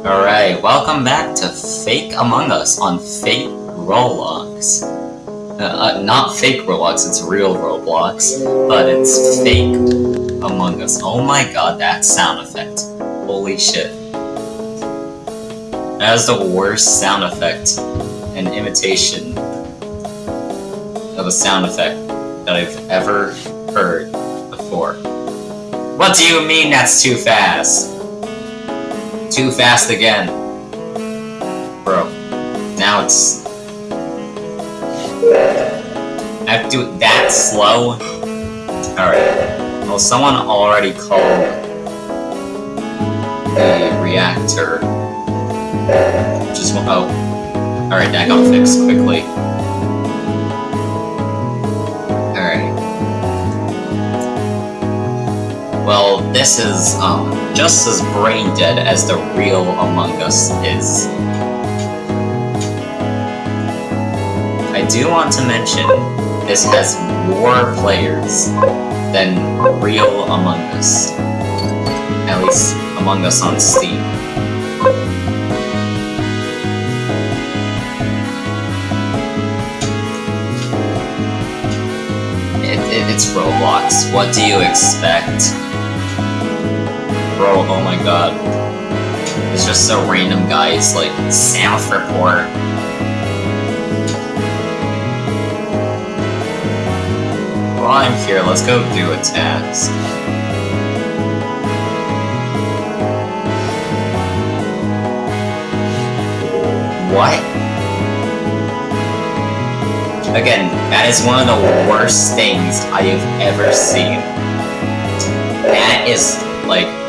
Alright, welcome back to Fake Among Us on Fake Roblox. Uh, uh, not fake Roblox, it's real Roblox, but it's Fake Among Us. Oh my god, that sound effect. Holy shit. That is the worst sound effect and imitation of a sound effect that I've ever heard before. What do you mean that's too fast? Too fast again. Bro. Now it's... I have to do it that slow? Alright. Well, someone already called the reactor. Just one- oh. Alright, that got fixed quickly. Well, this is, um, just as brain dead as the real Among Us is. I do want to mention, this has more players than real Among Us. At least, Among Us on Steam. It, it, it's Roblox. What do you expect? Bro, oh my god. It's just so random guys like South Report. While I'm here, let's go do a task. What? Again, that is one of the worst things I have ever seen. That is, like,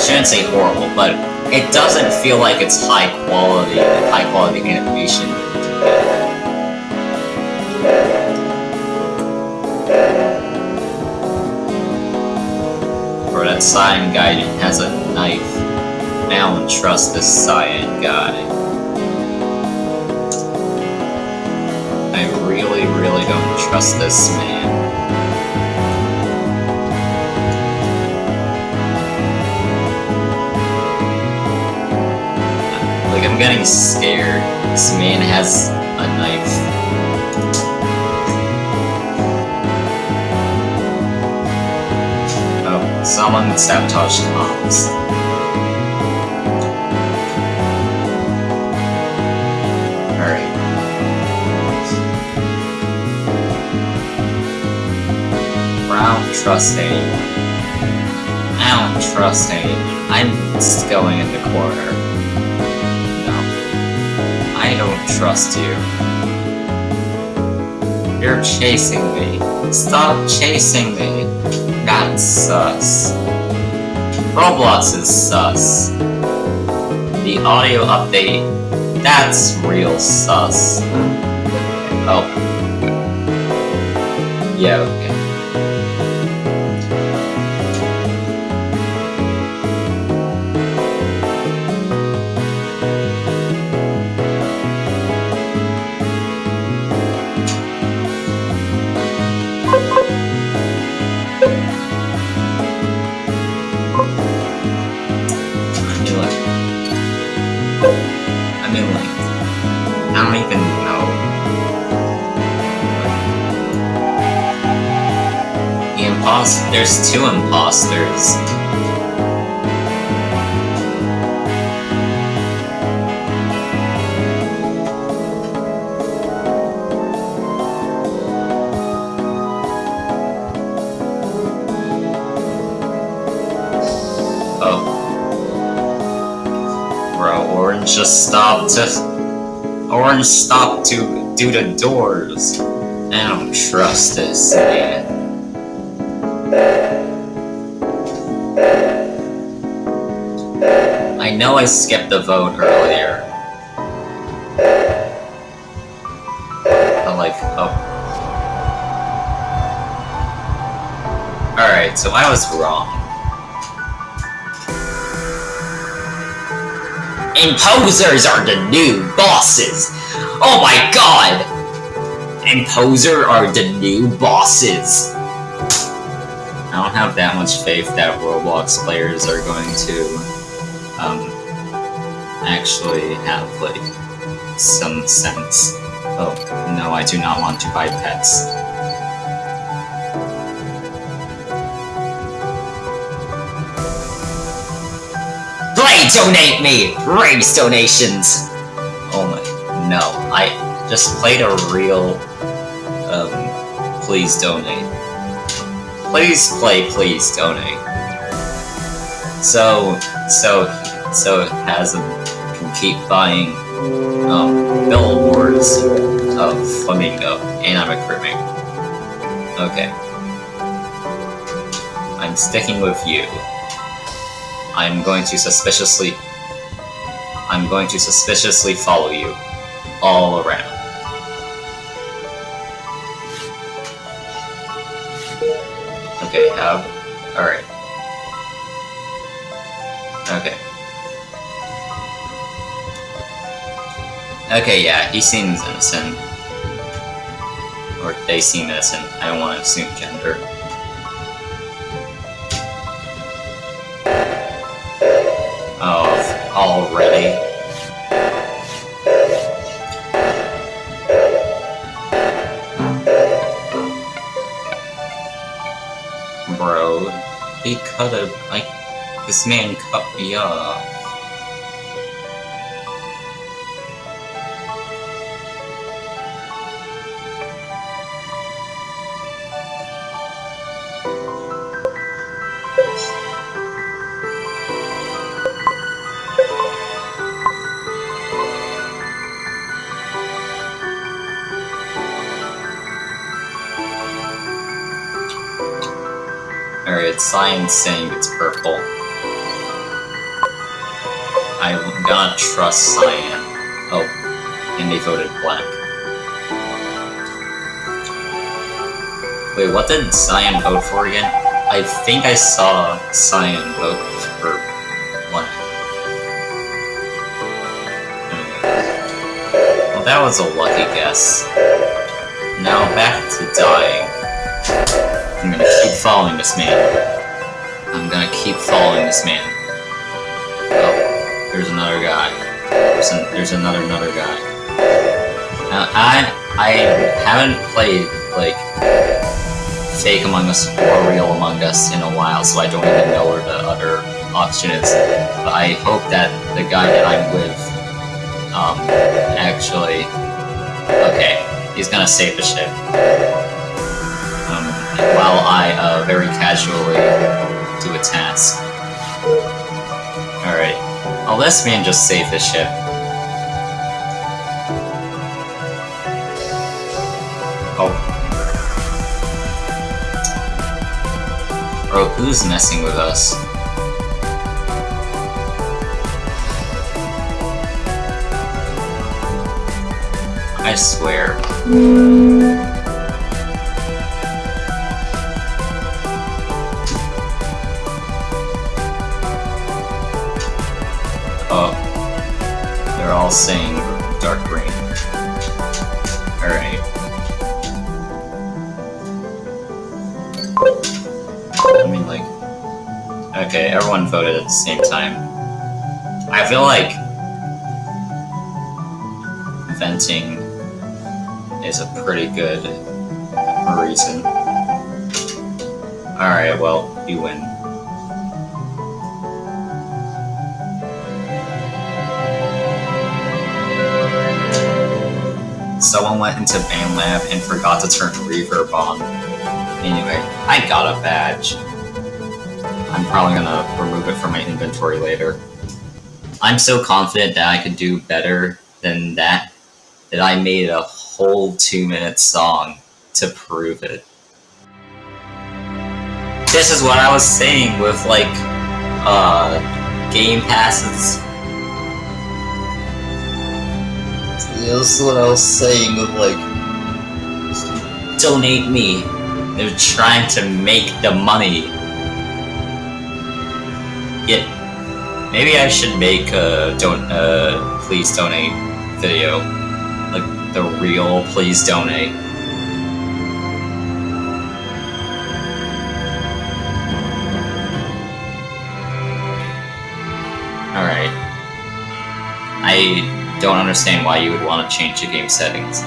shouldn't say horrible, but it doesn't feel like it's high quality, high quality animation. Or that cyan guy has a knife. I don't trust this cyan guy. I really, really don't trust this man. Like, I'm getting scared. This man has a knife. Oh, someone sabotaged comms. Alright. I don't trust anyone. I don't trust anyone. I'm just going in the corner. I don't trust you. You're chasing me. Stop chasing me. That's sus. Roblox is sus. The audio update, that's real sus. Oh. Yeah, okay. There's two imposters. Oh. Bro, Orange just stopped to... Orange stopped to do the doors. I don't trust this man. Know I skipped the vote earlier. I'm like, oh. Alright, so I was wrong. Imposers are the new bosses! Oh my god! Imposer are the new bosses! I don't have that much faith that Roblox players are going to actually have like some sense. Oh no, I do not want to buy pets. Please donate me! Raise donations! Oh my, no. I just played a real, um, please donate. Please play, please donate. So, so, so it has can keep buying, um, billboards of Flamingo, and I'm a crewmate. Okay. I'm sticking with you. I'm going to suspiciously... I'm going to suspiciously follow you. All around. Okay, yeah, he seems innocent. Or they seem innocent. I don't want to assume gender. Oh, already. Bro, he a like this man cut me off. Alright, Cyan's saying it's purple. I'm gonna trust cyan. Oh, and they voted black. Wait, what did cyan vote for again? I think I saw cyan vote for black. Well, that was a lucky guess. Now back to dying. I'm gonna keep following this man. Gonna keep following this man. Oh, there's another guy. There's, an, there's another another guy. Now, I I haven't played like Fake Among Us or Real Among Us in a while, so I don't even know where the other option is. But I hope that the guy that I'm with, um, actually, okay, he's gonna save the ship Um, while I uh, very casually do a task. Alright. I'll let this man just save the ship. Oh. Bro, who's messing with us? I swear. Everyone voted at the same time. I feel like... Venting is a pretty good reason. Alright, well, you win. someone went into BandLab and forgot to turn reverb on. Anyway, I got a badge. I'm probably gonna remove it from my inventory later. I'm so confident that I could do better than that, that I made a whole two-minute song to prove it. This is what I was saying with, like, uh, Game Passes This is what I was saying with like, donate me. They're trying to make the money. Maybe I should make a don't uh please donate video. Like the real please donate. Alright. I don't understand why you would want to change the game settings.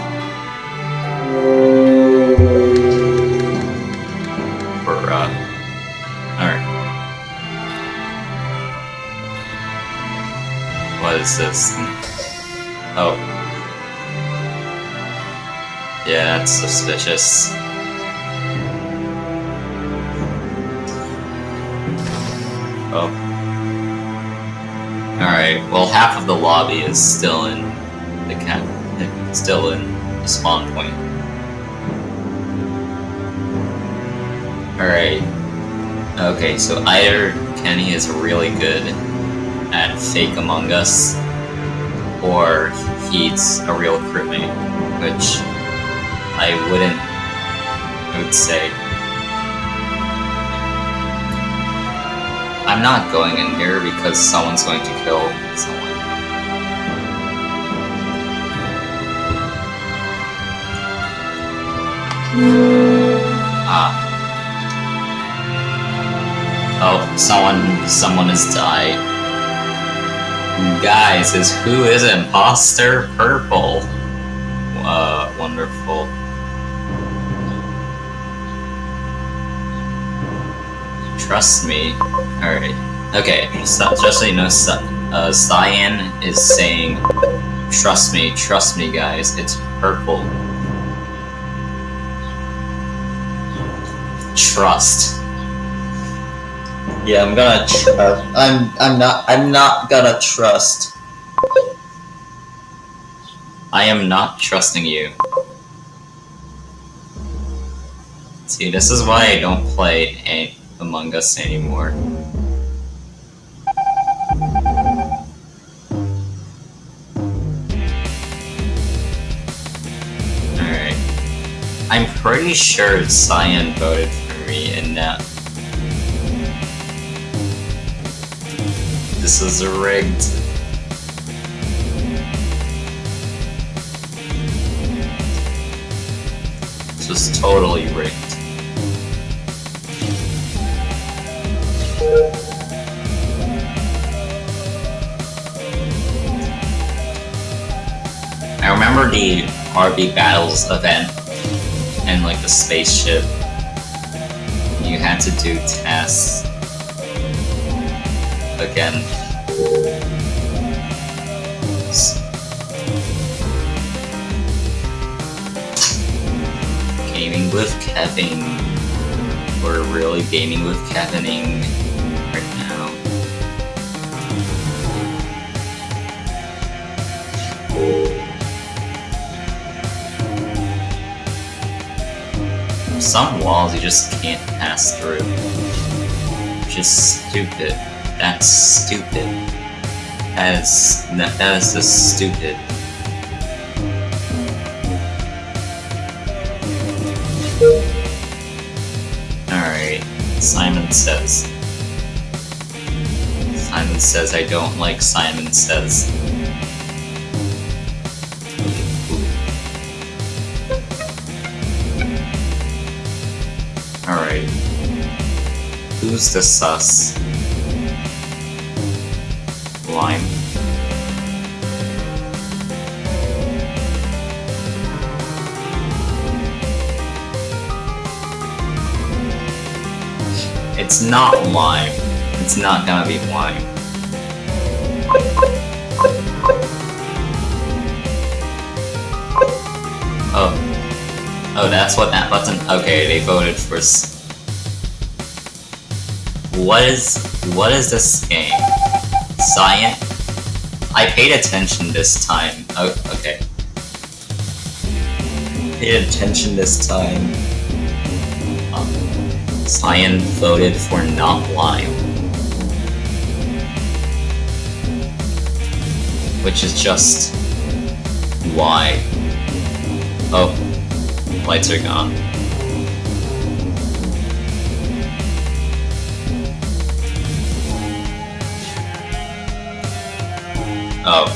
Is? Oh. Yeah, that's suspicious. Oh. Alright, well half of the lobby is still in the cap still in the spawn point. Alright. Okay, so either Kenny is really good at Fake Among Us, or he's a real crewmate, which I wouldn't, I would say. I'm not going in here because someone's going to kill someone. Ah. Oh, someone, someone has died. Guys, is who is imposter purple? Uh, wonderful. Trust me. Alright. Okay, so, just so you know, uh, Cyan is saying, Trust me, trust me guys, it's purple. Trust. Yeah, I'm gonna. Uh, I'm. I'm not. I'm not gonna trust. I am not trusting you. See, this is why I don't play a Among Us anymore. Alright. I'm pretty sure Cyan voted for me in that. This is rigged. This is totally rigged. I remember the RB Battles event and like the spaceship. You had to do tasks again. Gaming with Kevin. We're really gaming with Kevining right now. Some walls you just can't pass through. Is stupid. That's stupid. That is, that, is just stupid. Alright, Simon Says. Simon Says I don't like Simon Says. Alright. Who's the sus? Lime. It's not lime. It's not gonna be lime. Oh. Oh, that's what that button- okay, they voted for What is- what is this game? Cyan? I paid attention this time. Oh, okay. Paid attention this time. Um, Cyan voted for not lime. Which is just... Why? Oh. Lights are gone. Oh.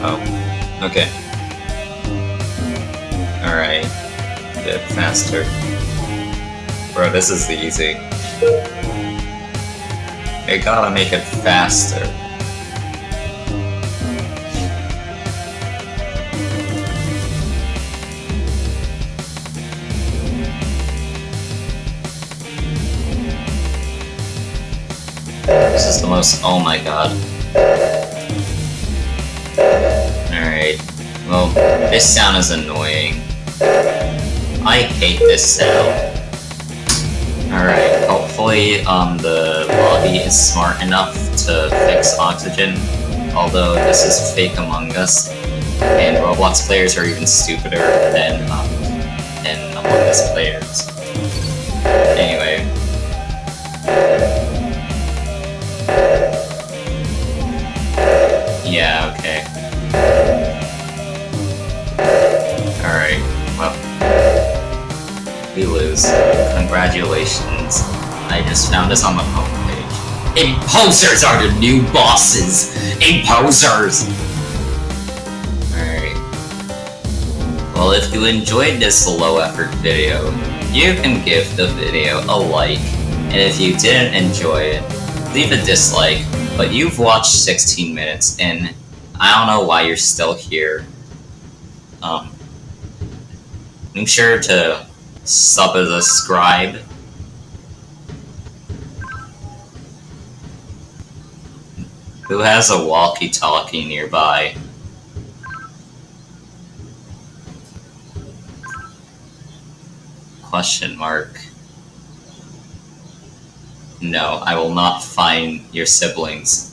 Oh. Okay. Alright. Bit faster. Bro, this is the easy. They gotta make it faster. This is the most- oh my god. Alright. Well, this sound is annoying. I hate this sound. Alright, hopefully um, the lobby is smart enough to fix oxygen. Although this is fake Among Us, and Roblox players are even stupider than, um, than Among Us players. Congratulations. I just found this on the homepage. Imposers are the new bosses! Imposers! Alright. Well, if you enjoyed this low effort video, you can give the video a like. And if you didn't enjoy it, leave a dislike. But you've watched 16 minutes, and I don't know why you're still here. Um, make sure to sub as a scribe. Who has a walkie-talkie nearby? Question mark. No, I will not find your siblings.